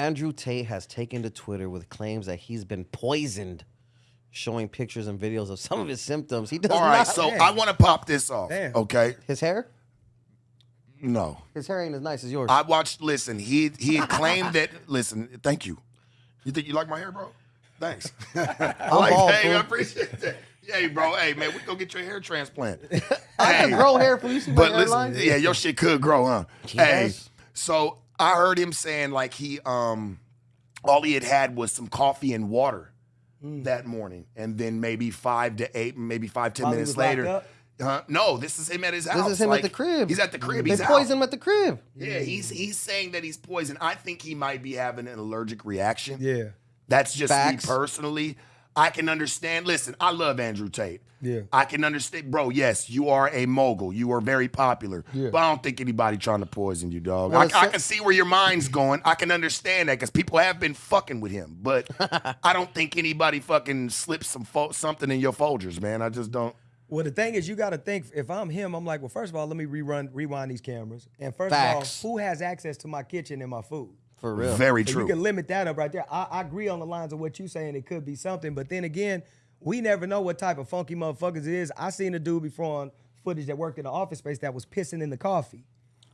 Andrew Tate has taken to Twitter with claims that he's been poisoned, showing pictures and videos of some of his symptoms. He does All right, not. so Damn. I want to pop this off. Damn. Okay, his hair, no, his hair ain't as nice as yours. I watched. Listen, he he had claimed that. Listen, thank you. You think you like my hair, bro? Thanks. I like, bald, hey. I appreciate that. Hey, bro. Hey, man, we go get your hair transplant. I can grow hair for you. See But listen, yeah, your shit could grow, huh? Hey, so I heard him saying like he um all he had had was some coffee and water that morning, and then maybe five to eight, maybe five ten While minutes later. Uh, no, this is him at his house. This is him like, at the crib. He's at the crib. They He's out. poisoned him at the crib. Yeah, he's he's saying that he's poisoned. I think he might be having an allergic reaction. Yeah. That's just Facts. me personally. I can understand. Listen, I love Andrew Tate. Yeah. I can understand, bro. Yes, you are a mogul. You are very popular. Yeah. But I don't think anybody trying to poison you, dog. Well, I, I can see where your mind's going. I can understand that because people have been fucking with him. But I don't think anybody fucking slips some something in your Folgers, man. I just don't. Well, the thing is, you got to think. If I'm him, I'm like, well, first of all, let me rerun, rewind these cameras. And first Facts. of all, who has access to my kitchen and my food? For real. Very So true. you can limit that up right there. I, I agree on the lines of what you're saying. It could be something, but then again, we never know what type of funky motherfuckers it is. I seen a dude before on footage that worked in the office space that was pissing in the coffee.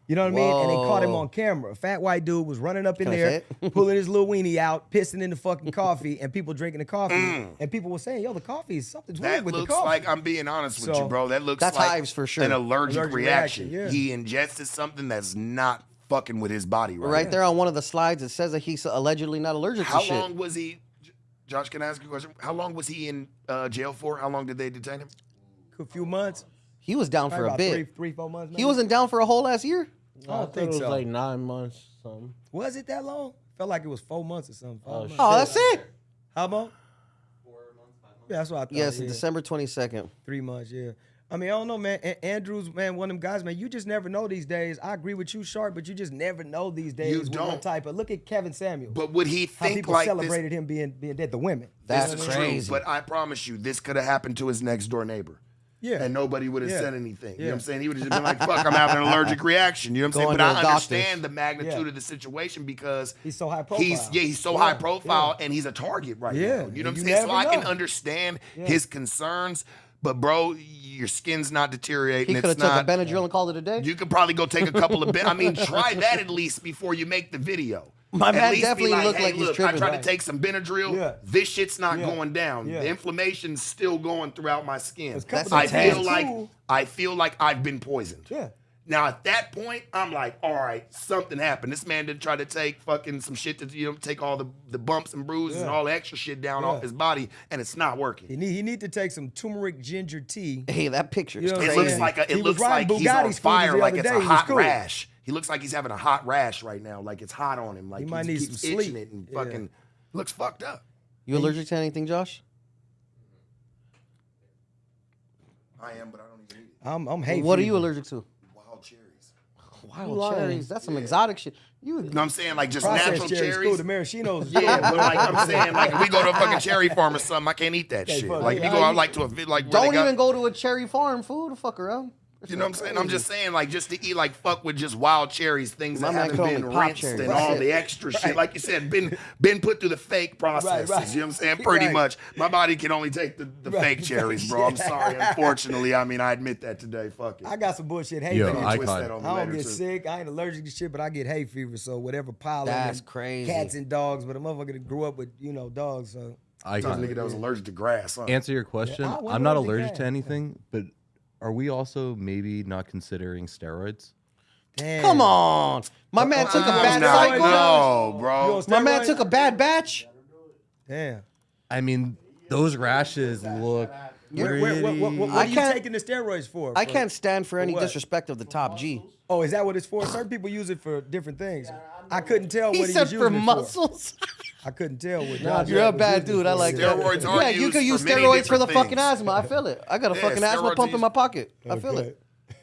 You know what I mean? And they caught him on camera. A fat white dude was running up in Can there, pulling his little weenie out, pissing in the fucking coffee, and people drinking the coffee. Mm. And people were saying, "Yo, the coffee is something's weird with the coffee." That looks like I'm being honest with So, you, bro. That looks that's like hives for sure. an allergic, Allergic reaction. reaction, yeah. He ingested something that's not fucking with his body right, Right there on one of the slides, it says that he's allegedly not allergic How to shit. How long was he? Josh, can I ask you a question? How long was he in uh, jail for? How long did they detain him? a few months, He was down probably for a about bit. three, three, four months. Maybe? He wasn't down for a whole last year. I don't thought think it was so. like nine months, something. Was it that long? Felt like it was four months or something. Five Oh, months. Oh, that's it. How about? Yeah, that's what I thought. Yes, yeah. December twenty second. Three months, yeah. I mean, I don't know, man. A- Andrews, man, one of them guys, man. You just never know these days. I agree with you, Sharp, but you just never know these days. You with don't. Type of? Look at Kevin Samuel. But would he think how people like celebrated him being being dead. The women. That's this? This is crazy. true. But I promise you, this could have happened to his next door neighbor. Yeah. And nobody would have Yeah. said anything. You know Yeah. what I'm saying? He would have just been like, fuck, I'm having an allergic reaction. You know what I'm Going saying? But I understand the magnitude Yeah. of the situation because He's so high He's profile. yeah, he's so high profile and he's a target right Yeah, now. You know what I'm saying? So never I can know. understand his concerns, but bro, your skin's not deteriorating. He could have took not. a Benadryl and called it a day. You could probably go take a couple of. Ben- I mean, try that at least before you make the video. My At man least be definitely looked hey, like he's look, tripping. I tried Right. to take some Benadryl. Yeah. This shit's not Yeah. going down. Yeah. The inflammation's still going throughout my skin. I feel like. I feel like I've been poisoned. Yeah. Now at that point, I'm like, all right, something happened. This man didn't try to take fucking some shit to you know take all the, the bumps and bruises and all the extra shit down Yeah. off his body, and it's not working. He need he need to take some turmeric ginger tea. Hey, that picture You is know It looks like a, it He looks riding like he's on fire, like it's day. a hot cool. rash. He looks like he's having a hot rash right now, like it's hot on him. Like He might he need keeps some itching sleep. it and Yeah. fucking looks fucked up. you allergic to anything, Josh? I am, but I don't even eat it. I'm I'm hay what are you allergic to? Wild cherries. Lying. cherries. That's some exotic shit. You You know what I'm saying? Like just natural cherries, cherries. cool. The maraschinos. Yeah, but like I'm saying, like if we go to a fucking cherry farm or something, I can't eat that Okay, shit. fuck Like it. if you go out like to a like where they don't got- even go to a cherry farm. Fool, the fuck around. You know what I'm saying? I'm just saying, like, just to eat like fuck with just wild cherries, things My that haven't been rinsed cherries. and That's all the extra shit. Like you said, been been put through the fake processes. right. You know what I'm saying? Pretty Right. much. My body can only take the, the Right. fake cherries, bro. I'm sorry. Unfortunately, I mean, I admit that today. Fuck it. I got some bullshit hay Yo, fever. Twist icon. that on me I don't get too. sick. I ain't allergic to shit, but I get hay fever. So whatever pollen. That's crazy. Cats and dogs, but a motherfucker that grew up with you know dogs. So Some Icon. nigga that was allergic to grass. Huh? Answer your question. I wonder I'm not allergic got. to anything, but are we also maybe not considering steroids? damn. Come on, my man took a bad no, cycle. no, bro. on My man took a bad batch. Damn. I mean, those rashes look Where, where, what, what, what, what are you taking the steroids for? I For- can't stand for any what? disrespect of the top G. Oh, is that what it's for? Certain people use it for different things. I couldn't tell He what he said was for using it muscles. I couldn't tell with Nah, Josh you're a bad using dude. I like Yeah. that. Steroids are Yeah, you used could use for many steroids for the different fucking things. asthma. I feel it. I got a Yeah, fucking asthma steroids pump are in my pocket. I feel it.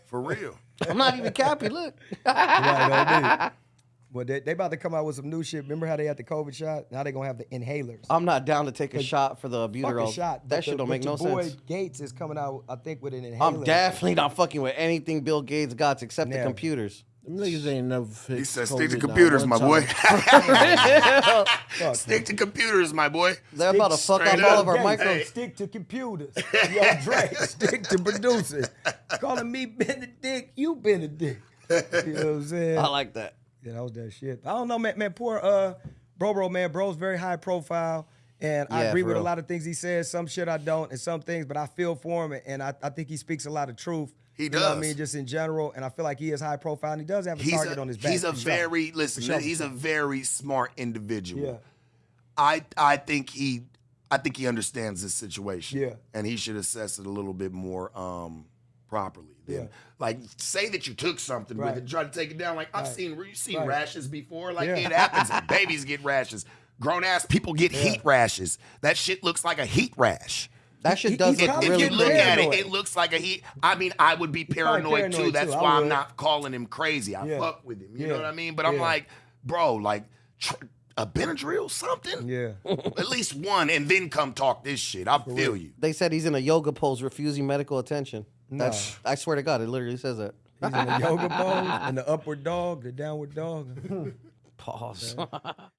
For real. I'm not even cappy. Look. Right, on. Well, they, they about to come out with some new shit. Remember how they had the COVID shot? Now they gonna have the inhalers. I'm not down to take a shot for the Fuck albuterol. shot. but That the- shit don't but make no your boy sense. Gates is coming out, I think, with an inhaler. I'm definitely not fucking with anything Bill Gates got except the Never. computers. Them niggas ain't never fixed He said, "Stick to COVID not computers, my time." boy. Stick to computers, my boy." They're about to fuck straight up all of our Hey, microphones. Stick to computers. Yo, Dre, stick to producing. Calling me Benedict, you Benedict. You know what I'm saying? I like that. Yeah, that was that shit. I don't know, man. Man, poor uh, bro, bro, man. Bro's very high profile, and I agree for with a lot of things he says. Some shit I don't, and some things, but I feel for him, and I, I think he speaks a lot of truth. He You know what I mean, just in general, and I feel like he is high profile, and he does have a He's target a, on his back. he's a for sure. very listen. sure, he's a very smart individual. yeah, I I think he I think he understands this situation. Yeah. And he should assess it a little bit more um properly. Than, Yeah. Like say that you took something Right. with it, try to take it down. Like I've Right. seen you seen Right. rashes before. Like Yeah. it happens. Babies get rashes. Grown ass people get heat rashes. That shit looks like a heat rash. That shit He- does he's look If really you look good. at it, it looks like a heat. I mean, I would be probably paranoid, too. That's too. Why I'm not calling him crazy. I Yeah. fuck with him. You Yeah. know what I mean? But I'm Yeah. like, bro, like tr- a Benadryl, something. yeah. At least one, and then come talk this shit. I feel you. They said he's in a yoga pose refusing medical attention. That's I swear to God, it literally says that. He's in the yoga pose and the upward dog, the downward dog. Pause.